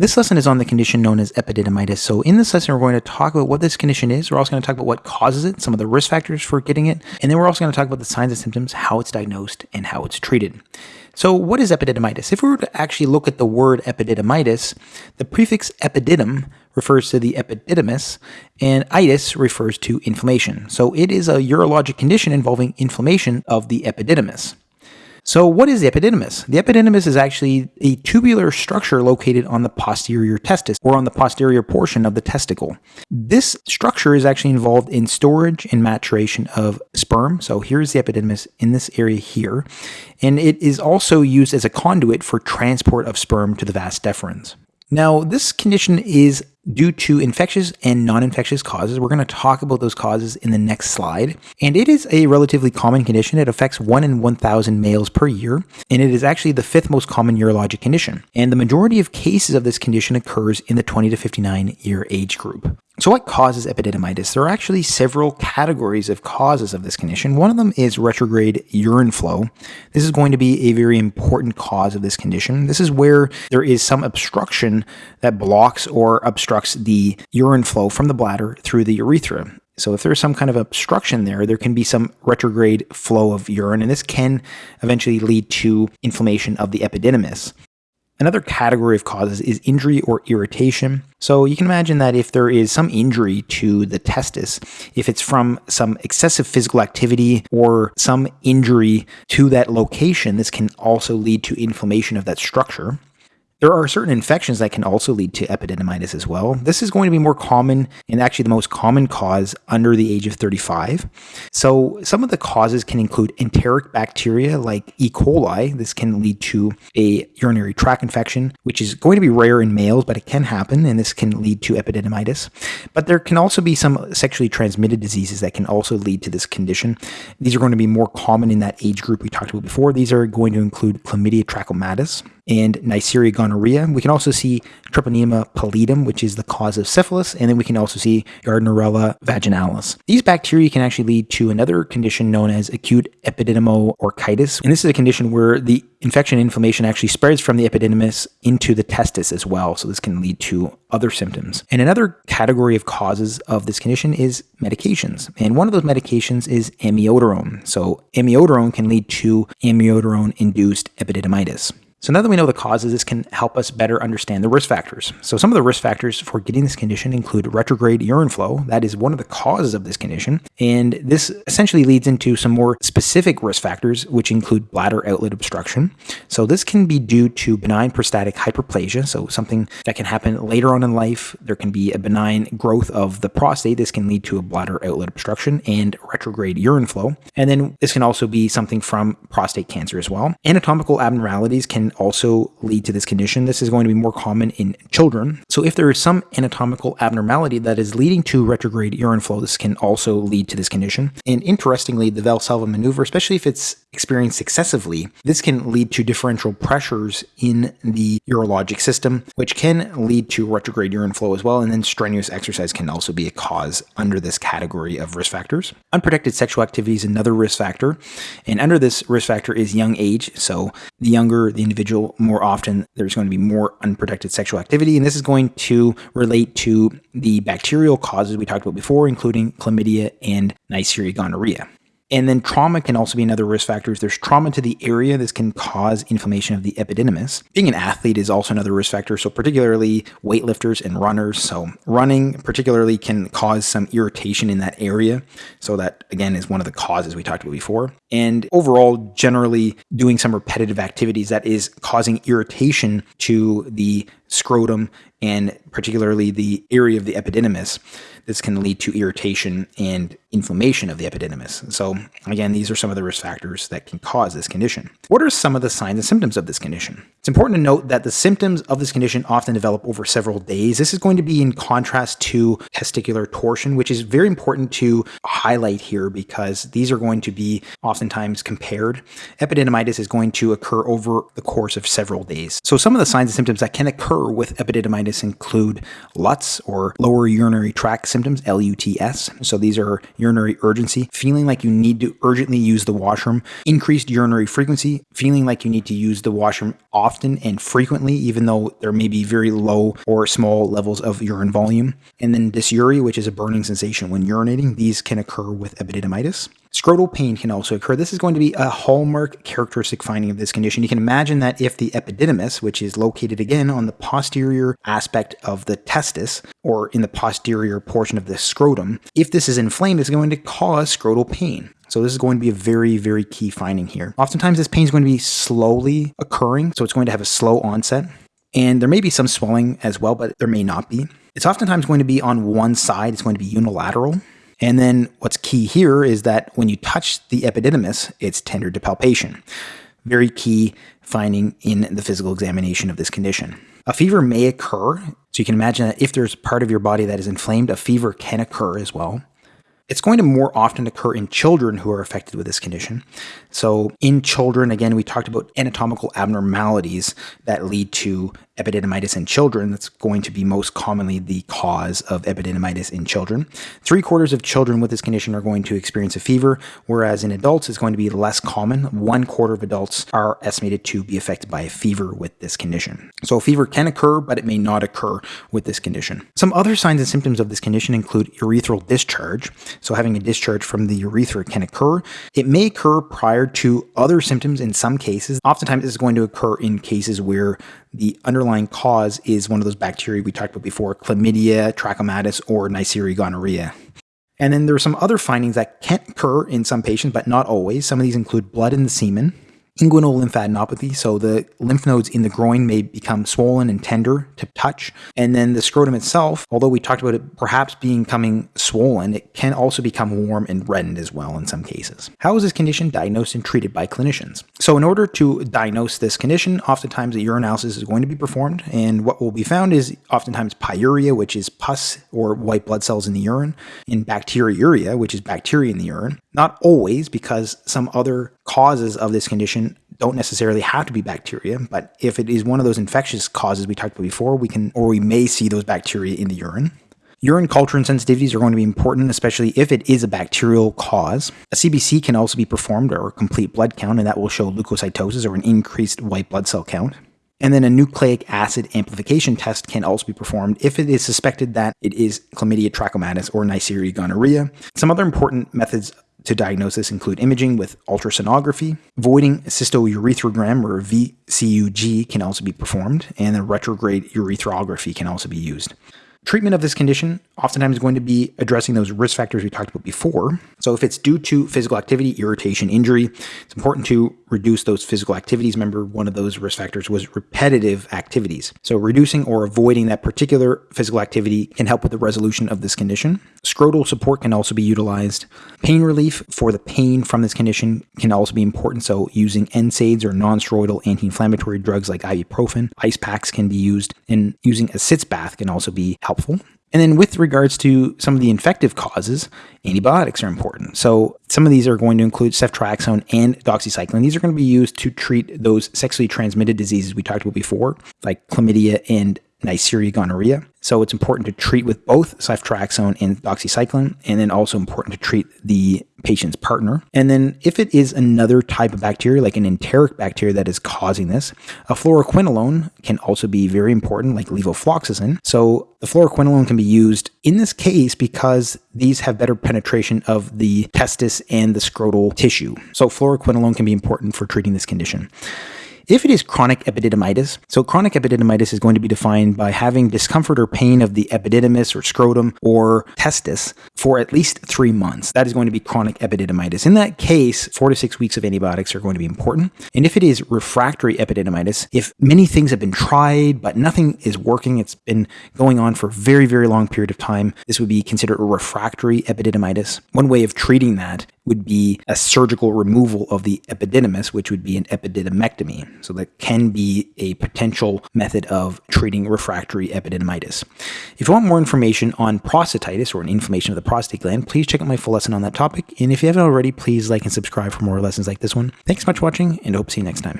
This lesson is on the condition known as epididymitis. So in this lesson, we're going to talk about what this condition is. We're also going to talk about what causes it, some of the risk factors for getting it, and then we're also going to talk about the signs and symptoms, how it's diagnosed, and how it's treated. So what is epididymitis? If we were to actually look at the word epididymitis, the prefix epididym refers to the epididymis, and itis refers to inflammation. So it is a urologic condition involving inflammation of the epididymis. So what is the epididymis? The epididymis is actually a tubular structure located on the posterior testis or on the posterior portion of the testicle. This structure is actually involved in storage and maturation of sperm. So here's the epididymis in this area here. And it is also used as a conduit for transport of sperm to the vas deferens. Now, this condition is due to infectious and non-infectious causes. We're going to talk about those causes in the next slide. And it is a relatively common condition. It affects 1 in 1,000 males per year, and it is actually the fifth most common urologic condition. And the majority of cases of this condition occurs in the 20 to 59 year age group. So what causes epididymitis? There are actually several categories of causes of this condition. One of them is retrograde urine flow. This is going to be a very important cause of this condition. This is where there is some obstruction that blocks or obstructs the urine flow from the bladder through the urethra. So if there's some kind of obstruction there, there can be some retrograde flow of urine, and this can eventually lead to inflammation of the epididymis. Another category of causes is injury or irritation. So you can imagine that if there is some injury to the testis, if it's from some excessive physical activity or some injury to that location, this can also lead to inflammation of that structure. There are certain infections that can also lead to epididymitis as well. This is going to be more common and actually the most common cause under the age of 35. So some of the causes can include enteric bacteria like E. coli. This can lead to a urinary tract infection, which is going to be rare in males, but it can happen, and this can lead to epididymitis. But there can also be some sexually transmitted diseases that can also lead to this condition. These are going to be more common in that age group we talked about before. These are going to include chlamydia trachomatis, and Neisseria gonorrhea. We can also see Treponema pallidum, which is the cause of syphilis, and then we can also see Gardnerella vaginalis. These bacteria can actually lead to another condition known as acute epididymo-orchitis, and this is a condition where the infection inflammation actually spreads from the epididymis into the testis as well, so this can lead to other symptoms. And another category of causes of this condition is medications, and one of those medications is amiodarone. So amiodarone can lead to amiodarone-induced epididymitis. So now that we know the causes, this can help us better understand the risk factors. So some of the risk factors for getting this condition include retrograde urine flow. That is one of the causes of this condition. And this essentially leads into some more specific risk factors, which include bladder outlet obstruction. So this can be due to benign prostatic hyperplasia. So something that can happen later on in life. There can be a benign growth of the prostate. This can lead to a bladder outlet obstruction and retrograde urine flow. And then this can also be something from prostate cancer as well. Anatomical abnormalities can also lead to this condition. This is going to be more common in children. So if there is some anatomical abnormality that is leading to retrograde urine flow, this can also lead to this condition. And interestingly, the Valsalva maneuver, especially if it's experienced excessively, this can lead to differential pressures in the urologic system, which can lead to retrograde urine flow as well. And then strenuous exercise can also be a cause under this category of risk factors. Unprotected sexual activity is another risk factor. And under this risk factor is young age. So the younger the individual, more often there's going to be more unprotected sexual activity. And this is going to relate to the bacterial causes we talked about before, including chlamydia and Neisseria gonorrhea. And then trauma can also be another risk factor. If There's trauma to the area. This can cause inflammation of the epididymis. Being an athlete is also another risk factor. So particularly weightlifters and runners. So running particularly can cause some irritation in that area. So that again is one of the causes we talked about before. And overall, generally doing some repetitive activities that is causing irritation to the scrotum and particularly the area of the epididymis. This can lead to irritation and inflammation of the epididymis. So again, these are some of the risk factors that can cause this condition. What are some of the signs and symptoms of this condition? It's important to note that the symptoms of this condition often develop over several days. This is going to be in contrast to testicular torsion, which is very important to highlight here because these are going to be often oftentimes compared, epididymitis is going to occur over the course of several days. So some of the signs and symptoms that can occur with epididymitis include LUTS or lower urinary tract symptoms, LUTS. So these are urinary urgency, feeling like you need to urgently use the washroom, increased urinary frequency, feeling like you need to use the washroom often and frequently, even though there may be very low or small levels of urine volume. And then dysuria, which is a burning sensation when urinating. These can occur with epididymitis. Scrotal pain can also occur. This is going to be a hallmark characteristic finding of this condition. You can imagine that if the epididymis, which is located again on the posterior aspect of the testis or in the posterior portion of the scrotum, if this is inflamed, it's going to cause scrotal pain. So this is going to be a very, very key finding here. Oftentimes this pain is going to be slowly occurring, so it's going to have a slow onset. And there may be some swelling as well, but there may not be. It's oftentimes going to be on one side, it's going to be unilateral. And then what's key here is that when you touch the epididymis, it's tender to palpation. Very key finding in the physical examination of this condition. A fever may occur, so you can imagine that if there's part of your body that is inflamed, a fever can occur as well. It's going to more often occur in children who are affected with this condition. So, in children, again, we talked about anatomical abnormalities that lead to epididymitis in children. That's going to be most commonly the cause of epididymitis in children. Three quarters of children with this condition are going to experience a fever, whereas in adults it's going to be less common. One quarter of adults are estimated to be affected by a fever with this condition. So fever can occur, but it may not occur with this condition. Some other signs and symptoms of this condition include urethral discharge. So having a discharge from the urethra can occur. It may occur prior to other symptoms in some cases. Oftentimes this is going to occur in cases where the underlying cause is one of those bacteria we talked about before, chlamydia, trachomatis, or Neisseria gonorrhea. And then there are some other findings that can occur in some patients, but not always. Some of these include blood in the semen, inguinal lymphadenopathy. So the lymph nodes in the groin may become swollen and tender to touch. And then the scrotum itself, although we talked about it perhaps becoming swollen, it can also become warm and reddened as well in some cases. How is this condition diagnosed and treated by clinicians? So in order to diagnose this condition, oftentimes a urinalysis is going to be performed. And what will be found is oftentimes pyuria, which is pus or white blood cells in the urine, and bacteriuria, which is bacteria in the urine. Not always, because some other causes of this condition don't necessarily have to be bacteria, but if it is one of those infectious causes we talked about before, we can or we may see those bacteria in the urine. Urine culture and sensitivities are going to be important, especially if it is a bacterial cause. A CBC can also be performed or a complete blood count, and that will show leukocytosis or an increased white blood cell count. And then a nucleic acid amplification test can also be performed if it is suspected that it is chlamydia trachomatis or Neisseria gonorrhea. Some other important methods to diagnosis include imaging with ultrasonography. Voiding cystourethrogram or VCUG can also be performed, and a retrograde urethroplasty can also be used. Treatment of this condition oftentimes going to be addressing those risk factors we talked about before. So if it's due to physical activity, irritation, injury, it's important to reduce those physical activities. Remember, one of those risk factors was repetitive activities. So reducing or avoiding that particular physical activity can help with the resolution of this condition. Scrotal support can also be utilized. Pain relief for the pain from this condition can also be important. So using NSAIDs or non-steroidal anti-inflammatory drugs like ibuprofen, ice packs can be used, and using a sitz bath can also be helpful. And then with regards to some of the infective causes, antibiotics are important. So some of these are going to include ceftriaxone and doxycycline. These are going to be used to treat those sexually transmitted diseases we talked about before, like chlamydia and Neisseria gonorrhea. So it's important to treat with both ceftriaxone and doxycycline, and then also important to treat the patient's partner. And then if it is another type of bacteria, like an enteric bacteria that is causing this, a fluoroquinolone can also be very important, like levofloxacin. So the fluoroquinolone can be used in this case because these have better penetration of the testis and the scrotal tissue. So fluoroquinolone can be important for treating this condition. If it is chronic epididymitis, so chronic epididymitis is going to be defined by having discomfort or pain of the epididymis or scrotum or testis for at least three months. That is going to be chronic epididymitis. In that case, four to six weeks of antibiotics are going to be important. And if it is refractory epididymitis, if many things have been tried but nothing is working, it's been going on for a very, very long period of time, this would be considered a refractory epididymitis. One way of treating that would be a surgical removal of the epididymis, which would be an epididymectomy. So that can be a potential method of treating refractory epididymitis. If you want more information on prostatitis or an inflammation of the prostate gland, please check out my full lesson on that topic. And if you haven't already, please like and subscribe for more lessons like this one. Thanks so much for watching, and hope to see you next time.